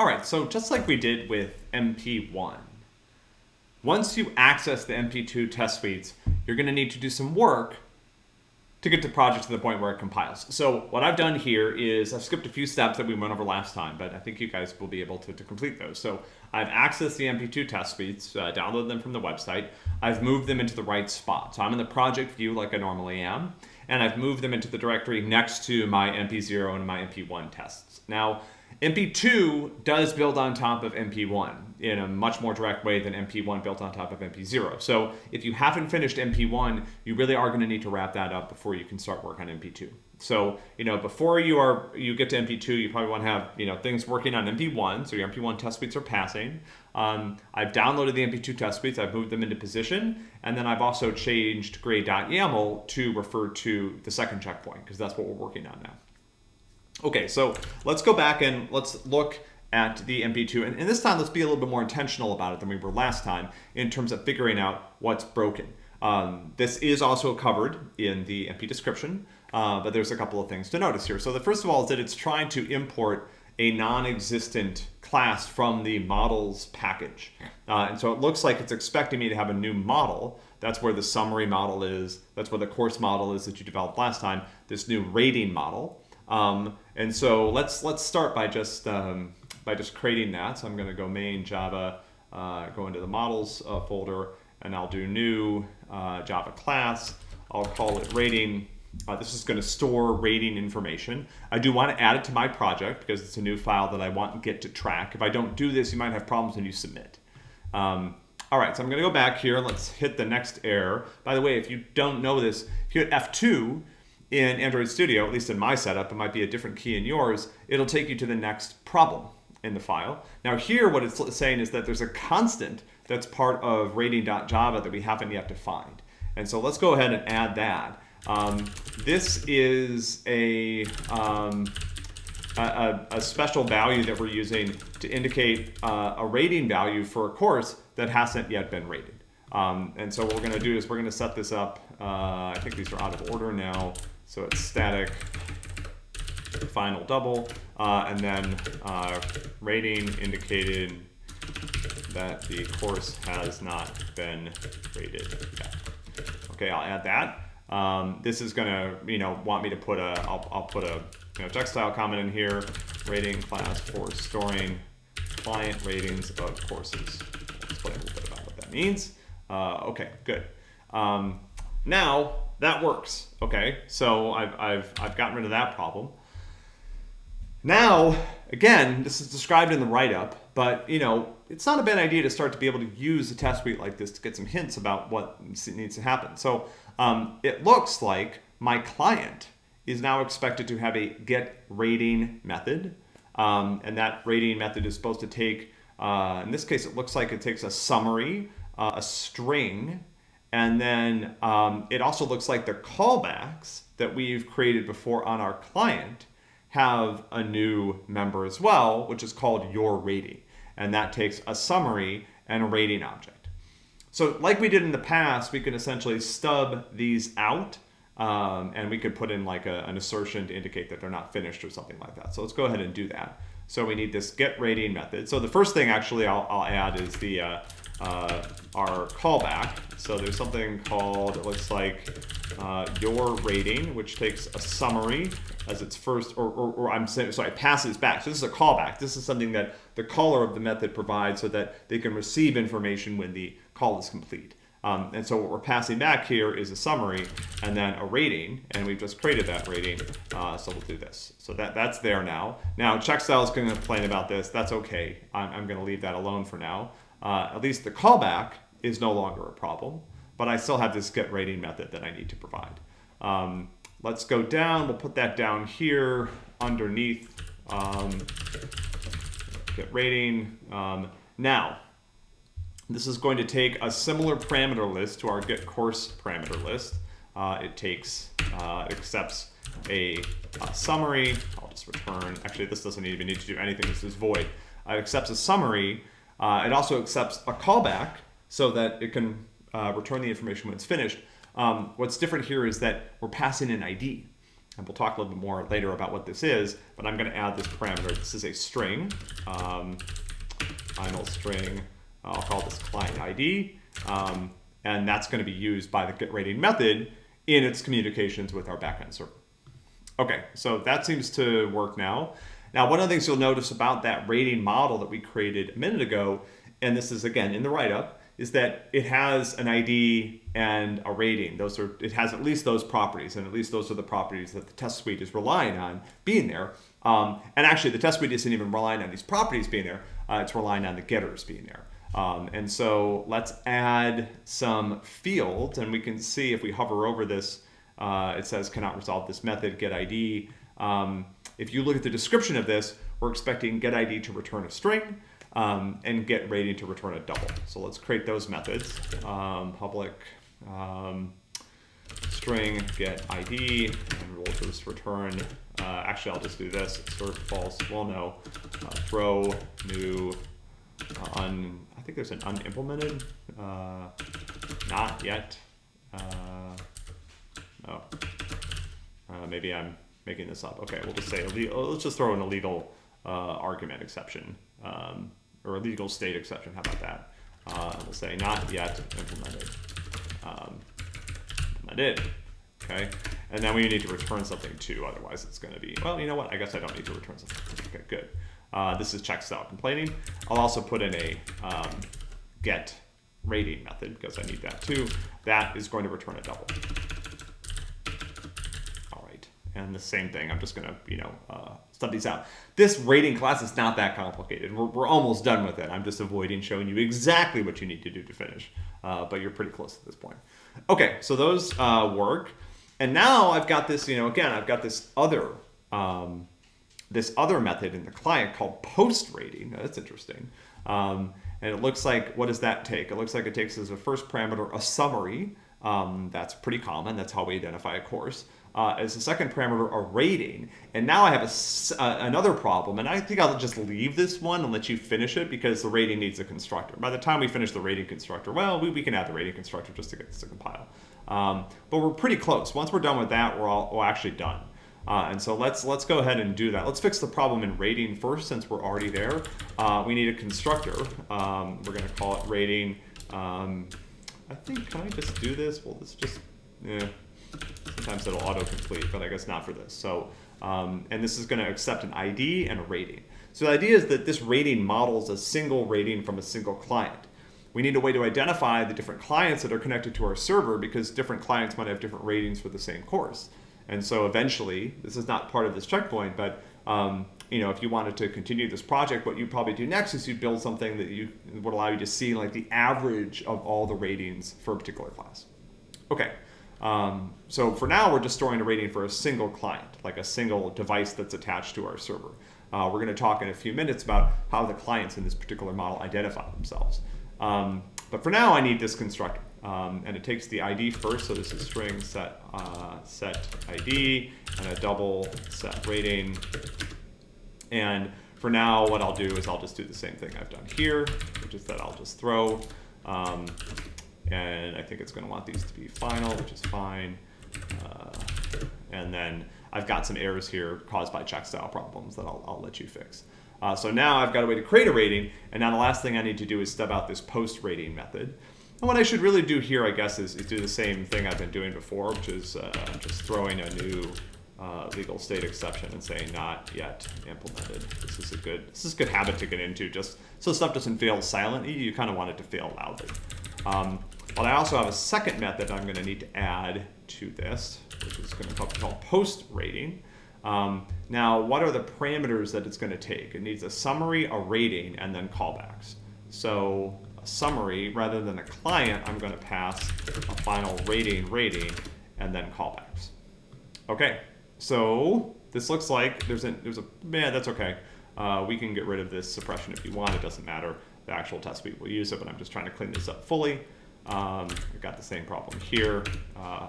All right, so just like we did with MP1, once you access the MP2 test suites, you're going to need to do some work to get the project to the point where it compiles. So what I've done here is I've skipped a few steps that we went over last time, but I think you guys will be able to, to complete those. So I've accessed the MP2 test suites, uh, downloaded them from the website. I've moved them into the right spot. So I'm in the project view like I normally am, and I've moved them into the directory next to my MP0 and my MP1 tests. Now, MP2 does build on top of MP1 in a much more direct way than MP1 built on top of MP0. So if you haven't finished MP1, you really are going to need to wrap that up before you can start work on MP2. So, you know, before you are you get to MP2, you probably want to have, you know, things working on MP1, so your MP1 test suites are passing. Um, I've downloaded the MP2 test suites, I've moved them into position, and then I've also changed grade.yaml to refer to the second checkpoint, because that's what we're working on now. Okay, so let's go back and let's look at the MP2. And, and, this time, let's be a little bit more intentional about it than we were last time in terms of figuring out what's broken. Um, this is also covered in the MP description, uh, but there's a couple of things to notice here. So the first of all is that it's trying to import a non-existent class from the models package. Uh, and so it looks like it's expecting me to have a new model. That's where the summary model is. That's where the course model is that you developed last time, this new rating model. Um, and so let's let's start by just um, by just creating that. So I'm going to go main Java, uh, go into the models uh, folder, and I'll do new uh, Java class. I'll call it rating. Uh, this is going to store rating information. I do want to add it to my project because it's a new file that I want Git to track. If I don't do this, you might have problems when you submit. Um, all right, so I'm going to go back here. and Let's hit the next error. By the way, if you don't know this, if you hit F2, in Android Studio, at least in my setup, it might be a different key in yours, it'll take you to the next problem in the file. Now here what it's saying is that there's a constant that's part of rating.java that we haven't yet defined. And so let's go ahead and add that. Um, this is a, um, a, a, special value that we're using to indicate uh, a rating value for a course that hasn't yet been rated. Um, and so what we're going to do is we're going to set this up. Uh, I think these are out of order now. So it's static final double, uh, and then uh, rating indicated that the course has not been rated yet. Okay, I'll add that. Um, this is gonna, you know, want me to put a, I'll, I'll put a, you know, text style comment in here, rating class for storing client ratings of courses. I'll explain a little bit about what that means. Uh, okay, good. Um, now, that works, okay? So I've, I've, I've gotten rid of that problem. Now, again, this is described in the write-up, but you know, it's not a bad idea to start to be able to use a test suite like this to get some hints about what needs to happen. So um, it looks like my client is now expected to have a get rating method. Um, and that rating method is supposed to take, uh, in this case, it looks like it takes a summary, uh, a string, and then um, it also looks like the callbacks that we've created before on our client have a new member as well, which is called your rating. And that takes a summary and a rating object. So like we did in the past, we can essentially stub these out um, and we could put in like a, an assertion to indicate that they're not finished or something like that. So let's go ahead and do that. So we need this get rating method. So the first thing actually I'll, I'll add is the uh, uh, our callback. So there's something called, it looks like uh, your rating, which takes a summary as its first, or, or, or I'm saying, so it passes back. So this is a callback. This is something that the caller of the method provides so that they can receive information when the call is complete. Um, and so what we're passing back here is a summary and then a rating, and we've just created that rating, uh, so we'll do this. So that, that's there now. Now, checkstyle is going to complain about this. That's okay. I'm, I'm going to leave that alone for now uh, at least the callback is no longer a problem, but I still have this get rating method that I need to provide. Um, let's go down, we'll put that down here underneath um, get rating. Um, now, this is going to take a similar parameter list to our get course parameter list. Uh, it takes, uh, accepts a, a, summary. I'll just return, actually this doesn't even need to do anything, this is void. It accepts a summary uh, it also accepts a callback so that it can uh, return the information when it's finished. Um, what's different here is that we're passing an ID. and we'll talk a little bit more later about what this is, but I'm going to add this parameter. This is a string, um, final string. I'll call this client ID, um, and that's going to be used by the get rating method in its communications with our backend server. Okay, so that seems to work now. Now, one of the things you'll notice about that rating model that we created a minute ago, and this is again in the write-up, is that it has an ID and a rating. Those are it has at least those properties, and at least those are the properties that the test suite is relying on being there. Um, and actually, the test suite isn't even relying on these properties being there; uh, it's relying on the getters being there. Um, and so let's add some fields, and we can see if we hover over this, uh, it says cannot resolve this method get ID. Um, if you look at the description of this, we're expecting get ID to return a string um, and get rating to return a double. So let's create those methods. Um, public um, string get ID, and we'll just return, uh, actually I'll just do this, assert false, well no, uh, throw new un, I think there's an unimplemented, uh, not yet, uh, oh, uh, maybe I'm making this up. Okay, we'll just say, let's just throw an illegal uh, argument exception, um, or a legal state exception, how about that? Uh, we'll say not yet implemented, um, implemented, okay? And then we need to return something too, otherwise it's gonna be, well, you know what, I guess I don't need to return something. Okay, good. Uh, this is check style complaining. I'll also put in a um, get rating method because I need that too. That is going to return a double. All right, and the same thing, I'm just gonna, you know, uh, stub these out. This rating class is not that complicated. We're, we're, almost done with it. I'm just avoiding showing you exactly what you need to do to finish, uh, but you're pretty close at this point. Okay, so those uh, work. And now I've got this, you know, again, I've got this other um, this other method in the client called post rating. Now, that's interesting. Um, and it looks like, what does that take? It looks like it takes as a first parameter a summary. Um, that's pretty common. That's how we identify a course. Uh, as a second parameter, a rating. And now I have a, uh, another problem, and I think I'll just leave this one and let you finish it because the rating needs a constructor. By the time we finish the rating constructor, well, we, we can add the rating constructor just to get this to compile. Um, but we're pretty close. Once we're done with that, we're, all, we're actually done. Uh, and so let's let's go ahead and do that. Let's fix the problem in rating first since we're already there. Uh, we need a constructor. Um, we're going to call it rating. Um, I think, can I just do this? Well, this just, yeah. Sometimes it'll autocomplete, but I guess not for this. So, um, and this is going to accept an ID and a rating. So the idea is that this rating models a single rating from a single client. We need a way to identify the different clients that are connected to our server because different clients might have different ratings for the same course. And so eventually, this is not part of this checkpoint, but um, you know, if you wanted to continue this project, what you'd probably do next is you'd build something that you would allow you to see like the average of all the ratings for a particular class. Okay, um, so for now, we're just storing a rating for a single client, like a single device that's attached to our server. Uh, we're going to talk in a few minutes about how the clients in this particular model identify themselves. Um, but for now, I need this constructor. Um, and it takes the ID first, so this is string set uh, set ID and a double set rating. And for now, what I'll do is I'll just do the same thing I've done here, which is that I'll just throw, um, and I think it's going to want these to be final, which is fine. Uh, and then I've got some errors here caused by check style problems that I'll, I'll let you fix. Uh, so now I've got a way to create a rating, and now the last thing I need to do is stub out this post rating method. And what I should really do here, I guess, is, is do the same thing I've been doing before, which is uh, just throwing a new uh, legal state exception and saying not yet implemented. This is a good this is a good habit to get into, just so stuff doesn't fail silently. You kind of want it to fail loudly. Um, but I also have a second method I'm going to need to add to this, which is going to be called post rating. Um, now, what are the parameters that it's going to take? It needs a summary, a rating, and then callbacks. So a summary rather than a client, I'm going to pass a final rating rating and then callbacks. Okay, so this looks like there's a, there's a, man, that's okay. Uh, we can get rid of this suppression if you want, it doesn't matter. The actual test suite will use it, but I'm just trying to clean this up fully. Um, I've got the same problem here. Uh,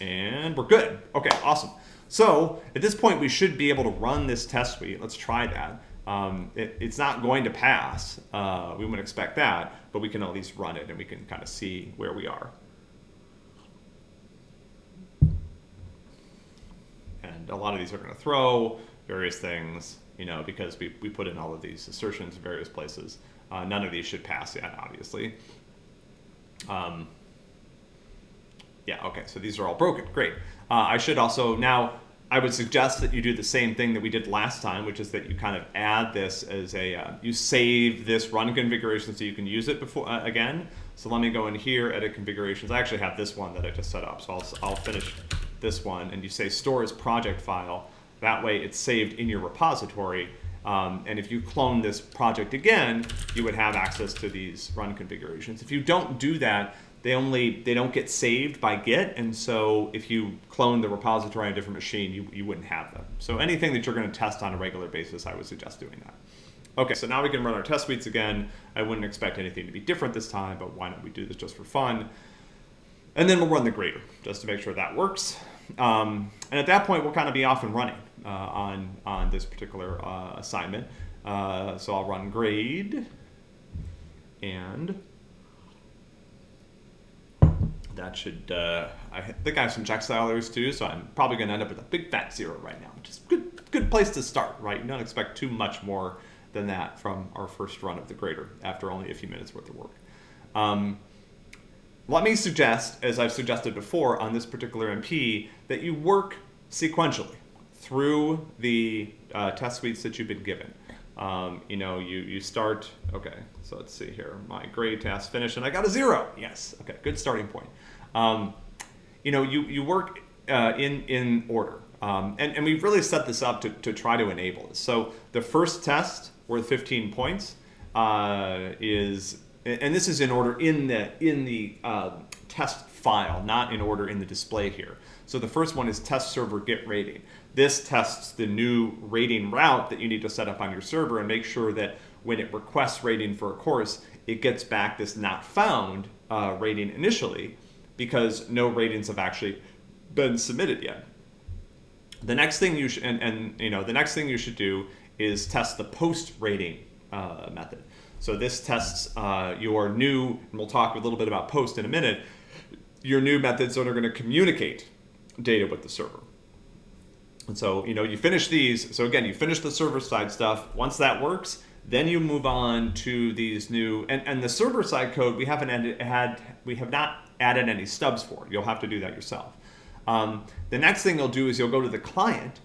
and we're good. Okay, awesome. So at this point, we should be able to run this test suite. Let's try that. Um, it, it's not going to pass. Uh, we wouldn't expect that, but we can at least run it and we can kind of see where we are. and a lot of these are going to throw various things, you know, because we, we put in all of these assertions in various places. Uh, none of these should pass yet, obviously. Um, yeah, okay, so these are all broken. Great. Uh, I should also now I would suggest that you do the same thing that we did last time, which is that you kind of add this as a, uh, you save this run configuration so you can use it before uh, again. So let me go in here, edit configurations. I actually have this one that I just set up, so I'll, I'll finish this one. And you say store as project file. That way it's saved in your repository. Um, and if you clone this project again, you would have access to these run configurations. If you don't do that, they only they don't get saved by Git, and so if you clone the repository on a different machine, you, you wouldn't have them. So anything that you're going to test on a regular basis, I would suggest doing that. Okay, so now we can run our test suites again. I wouldn't expect anything to be different this time, but why don't we do this just for fun? And then we'll run the grader just to make sure that works. Um, and at that point, we'll kind of be off and running uh, on, on this particular uh, assignment. Uh, so I'll run grade and that should, uh, I think I have some check stylers too, so I'm probably going to end up with a big fat zero right now, which is good, good place to start, right? You don't expect too much more than that from our first run of the grader after only a few minutes worth of work. Um, let me suggest, as I've suggested before on this particular MP, that you work sequentially through the uh, test suites that you've been given. Um, you know, you, you start, okay, so let's see here, my grade task finished and I got a zero. Yes, okay, good starting point. Um, you know, you, you work uh, in, in order. Um, and, and we've really set this up to, to try to enable this. So the first test worth 15 points uh, is, and this is in order in the, in the uh, test file, not in order in the display here. So the first one is test server get rating. This tests the new rating route that you need to set up on your server and make sure that when it requests rating for a course, it gets back this not found uh, rating initially because no ratings have actually been submitted yet. The next thing you should, and, and you know, the next thing you should do is test the post rating uh, method. So this tests uh, your new, and we'll talk a little bit about post in a minute, your new methods that are going to communicate data with the server. And so, you know, you finish these. So again, you finish the server side stuff. Once that works, then you move on to these new, and, and the server side code, we haven't added, had, we have not added any stubs for. You'll have to do that yourself. Um, the next thing you'll do is you'll go to the client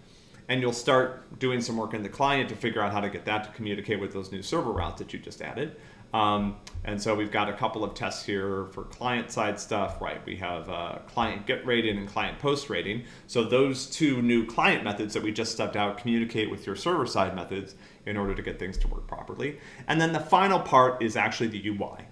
and you'll start doing some work in the client to figure out how to get that to communicate with those new server routes that you just added. Um, and so we've got a couple of tests here for client side stuff, right? We have uh, client get rating and client post rating. So those two new client methods that we just stepped out communicate with your server side methods in order to get things to work properly. And then the final part is actually the UI.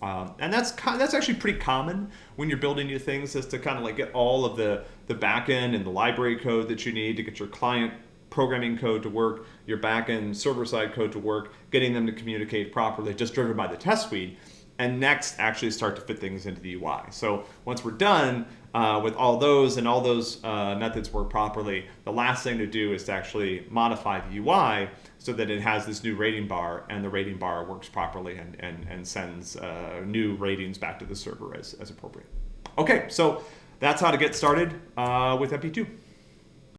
Um, and that's that's actually pretty common when you're building new things is to kind of like get all of the, the backend and the library code that you need to get your client programming code to work, your backend server-side code to work, getting them to communicate properly, just driven by the test suite, and next actually start to fit things into the UI. So once we're done uh, with all those and all those uh, methods work properly, the last thing to do is to actually modify the UI so that it has this new rating bar and the rating bar works properly and, and, and sends uh, new ratings back to the server as, as appropriate. Okay, so that's how to get started uh, with MP2.